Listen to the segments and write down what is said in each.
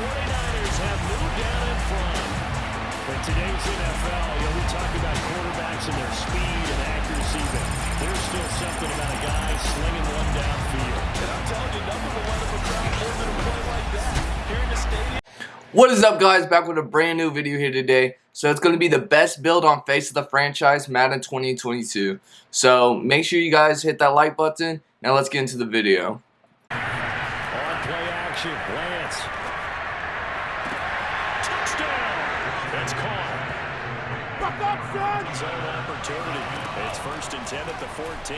49ers have moved down in front. In today's NFL, you know, we talk about quarterbacks and their speed and accuracy, but there's still something about a guy slinging one downfield. And I'm telling you, nothing will let him a crowd more than a play like that. Here in the stadium. What is up guys, back with a brand new video here today. So it's going to be the best build on face of the franchise Madden 2022. So make sure you guys hit that like button. Now let's get into the video. On play action, Lance. Touchdown! That's caught. Buck up, son! Zone opportunity. It's first and 10 at the 14.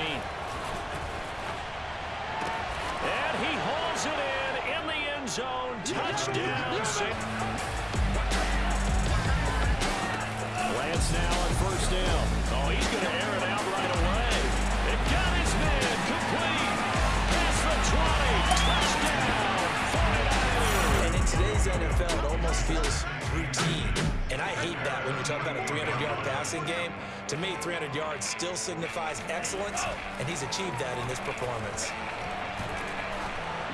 And he hauls it in in the end zone. Touchdown. Six. Lance now on first down. Oh, he's going to air it out right away. It got his man complete. Past the 20. Touchdown. 49ers. And in today's NFL, it almost feels routine. And I hate that when you talk about a 300-yard passing game. To me, 300 yards still signifies excellence, and he's achieved that in this performance.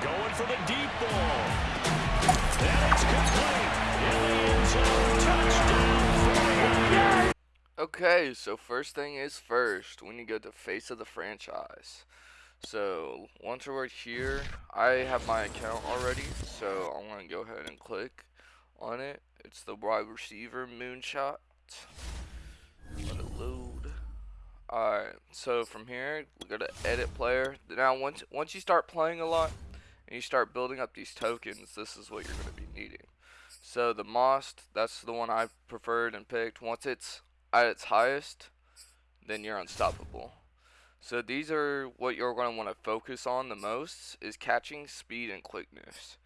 Going for the deep ball. And it's complete. In the end zone. Touchdown. Okay, so first thing is first, we need to go to face of the franchise. So once we're here, I have my account already, so I'm going to go ahead and click on it. It's the wide receiver moonshot. Let it load. Alright, so from here, we go to edit player. Now once once you start playing a lot and you start building up these tokens, this is what you're going to be needing. So the Most, that's the one I preferred and picked. Once it's at its highest, then you're unstoppable. So these are what you're going to want to focus on the most is catching speed and quickness.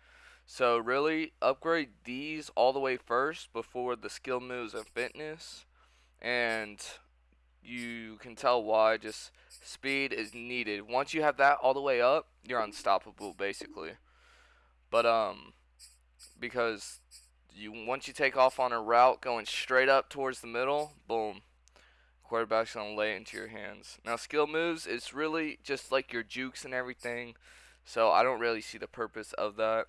So really upgrade these all the way first before the skill moves and fitness. And you can tell why just speed is needed. Once you have that all the way up, you're unstoppable basically. But um because you once you take off on a route going straight up towards the middle, boom. Quarterback's gonna lay into your hands. Now skill moves is really just like your jukes and everything. So I don't really see the purpose of that.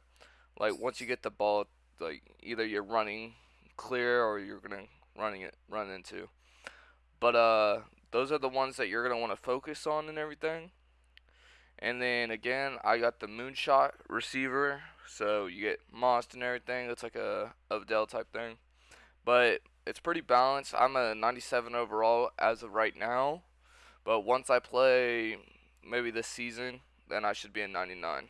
Like once you get the ball, like either you're running clear or you're gonna running it run into. But uh those are the ones that you're gonna want to focus on and everything. And then again, I got the moonshot receiver, so you get Most and everything. It's like a Odell type thing, but it's pretty balanced. I'm a 97 overall as of right now, but once I play maybe this season, then I should be a 99.